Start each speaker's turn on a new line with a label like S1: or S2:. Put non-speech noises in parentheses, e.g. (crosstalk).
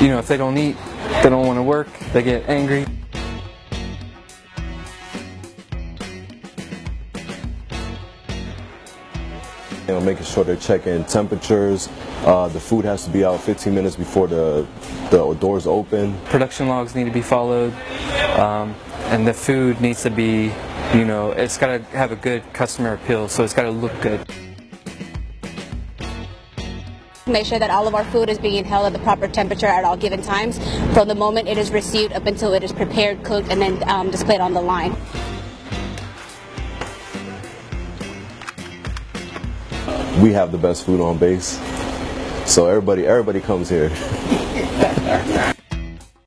S1: you know, if they don't eat, they don't want to work, they get angry.
S2: You know, making sure they're checking temperatures. Uh, the food has to be out 15 minutes before the, the doors open.
S1: Production logs need to be followed, um, and the food needs to be, you know, it's got to have a good customer appeal, so it's got to look good.
S3: Make sure that all of our food is being held at the proper temperature at all given times from the moment it is received up until it is prepared, cooked, and then um, displayed on the line.
S2: We have the best food on base, so everybody everybody comes here. (laughs)